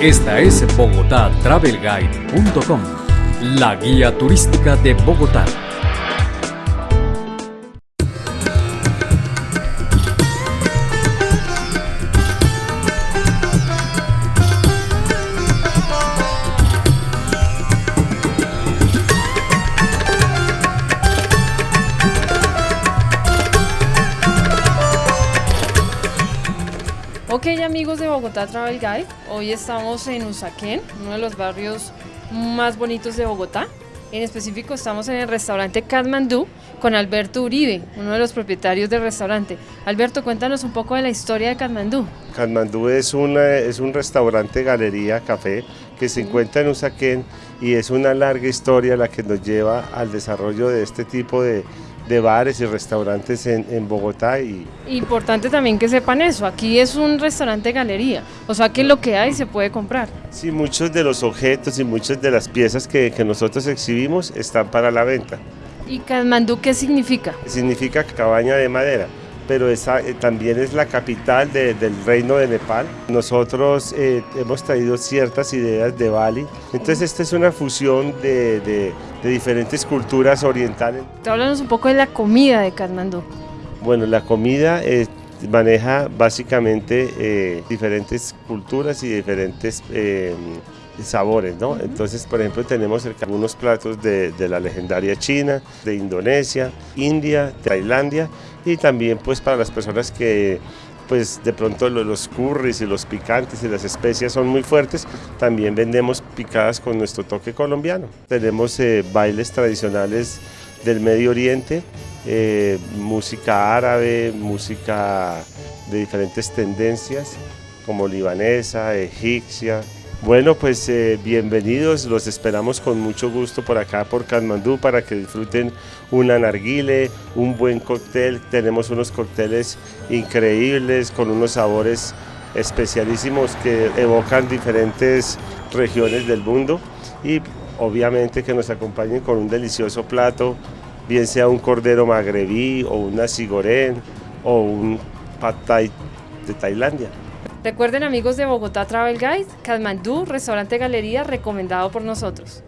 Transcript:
Esta es bogotatravelguide.com, la guía turística de Bogotá. Amigos de Bogotá Travel Guide, hoy estamos en Usaquén, uno de los barrios más bonitos de Bogotá. En específico estamos en el restaurante Kathmandu con Alberto Uribe, uno de los propietarios del restaurante. Alberto, cuéntanos un poco de la historia de Kathmandu. Kathmandu es, una, es un restaurante, galería, café que se encuentra en Usaquén y es una larga historia la que nos lleva al desarrollo de este tipo de, de bares y restaurantes en, Bogotá. Y... Importante también que sepan eso, aquí es un restaurante galería, o sea que lo que hay se puede comprar. Sí, muchos de los objetos y muchas de las piezas que, que nosotros exhibimos están para la venta. ¿Y Kathmandu qué significa? Significa cabaña de madera pero esa, eh, también es la capital del reino de Nepal. Nosotros eh, hemos traído ciertas ideas de Bali, entonces esta es una fusión de, de, diferentes culturas orientales. Háblanos un poco de la comida de Kathmandu. Bueno, la comida eh, maneja básicamente diferentes culturas y diferentes sabores, ¿no? Entonces, por ejemplo, tenemos algunos platos de, la legendaria China, de Indonesia, India, Tailandia y también pues para las personas que pues de pronto los curries y los picantes y las especias son muy fuertes, también vendemos picadas con nuestro toque colombiano. Tenemos eh, bailes tradicionales del Medio Oriente, eh, música árabe, música de diferentes tendencias como libanesa, egipcia, bueno, pues eh, bienvenidos, los esperamos con mucho gusto por acá, por Kathmandú, para que disfruten una narguile, un buen cóctel. Tenemos unos cócteles increíbles con unos sabores especialísimos que evocan diferentes regiones del mundo y obviamente que nos acompañen con un delicioso plato, bien sea un cordero magrebí o una sigorén o un pad thai de Tailandia. Recuerden amigos de Bogotá Travel Guide, Kathmandu, restaurante galería recomendado por nosotros.